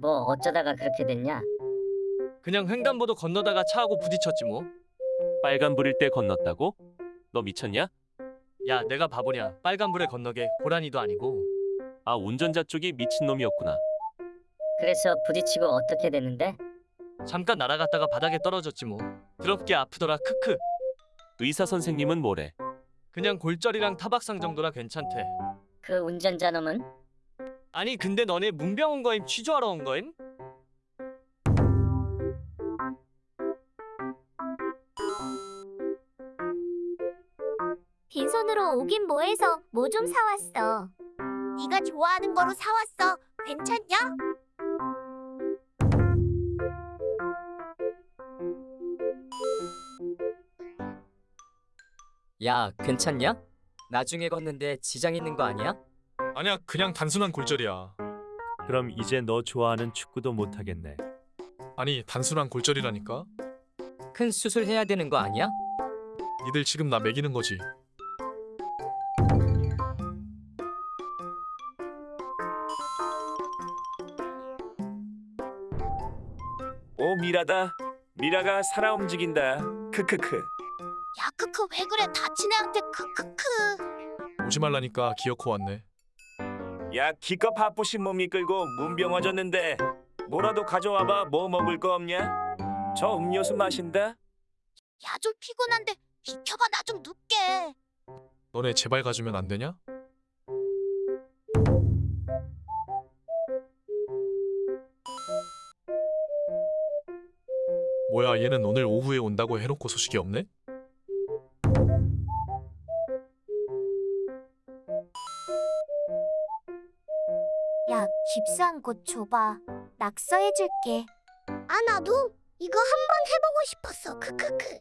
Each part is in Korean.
뭐 어쩌다가 그렇게 됐냐? 그냥 횡단보도 건너다가 차하고 부딪혔지 뭐. 빨간불일 때 건넜다고? 너 미쳤냐? 야, 내가 바보냐. 빨간불에 건너게 고라니도 아니고. 아 운전자 쪽이 미친놈이었구나. 그래서 부딪히고 어떻게 됐는데? 잠깐 날아갔다가 바닥에 떨어졌지 뭐. 더럽게 아프더라. 크크. 의사 선생님은 뭐래? 그냥 골절이랑 타박상 정도라 괜찮대. 그 운전자 놈은? 아니 근데 너네 문병 온 거임 취조하러 온 거임? 빈손으로 오긴 뭐해서 뭐 좀 사왔어. 네가 좋아하는 거로 사왔어. 괜찮냐? 야, 괜찮냐? 나중에 걷는데 지장 있는 거 아니야? 아니야 그냥 단순한 골절이야. 그럼 이제 너 좋아하는 축구도 못 하겠네. 아니 단순한 골절이라니까? 큰 수술 해야 되는 거 아니야? 니들 지금 나 매기는 거지. 오 미라다. 미라가 살아 움직인다. 크크크. 야 크크 왜 그래? 다친 애한테 크크크. 오지 말라니까 기어코 왔네 야 기껏 바쁘신 몸 이끌고 문병 와줬는데 뭐라도 가져와봐 뭐 먹을 거 없냐 저 음료수 마신다 야 좀 피곤한데 비켜봐 나 좀 눕게. 너네 제발 가주면 안 되냐? 뭐야 얘는 오늘 오후에 온다고 해놓고 소식이 없네? 야, 집사한 곳 줘봐. 낙서해줄게. 아 나도 이거 한번 해보고 싶었어. 크크크.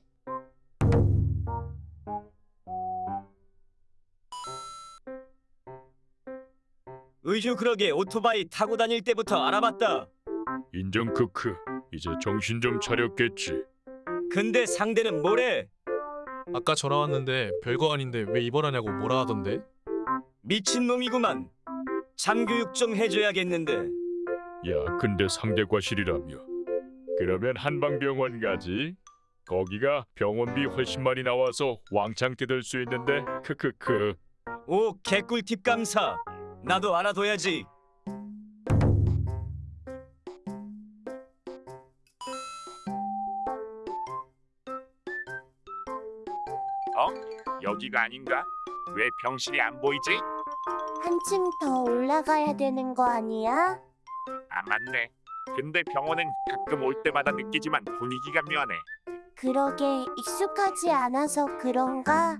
의휴 그러게 오토바이 타고 다닐 때부터 알아봤다. 인정 크크. 이제 정신 좀 차렸겠지. 근데 상대는 뭐래? 아까 전화 왔는데 별거 아닌데 왜 입원하냐고 뭐라 하던데? 미친놈이구만. 잠교육 좀 해줘야겠는데. 야, 근데 상대 과실이라며. 그러면 한방병원 가지. 거기가 병원비 훨씬 많이 나와서 왕창 뜯을 수 있는데 크크크. 오 개꿀팁 감사. 나도 알아둬야지. 여기가 아닌가? 왜 병실이 안 보이지? 한층 더 올라가야 되는 거 아니야? 아 맞네. 근데 병원은 가끔 올 때마다 느끼지만 분위기가 묘하네. 그러게 익숙하지 않아서 그런가?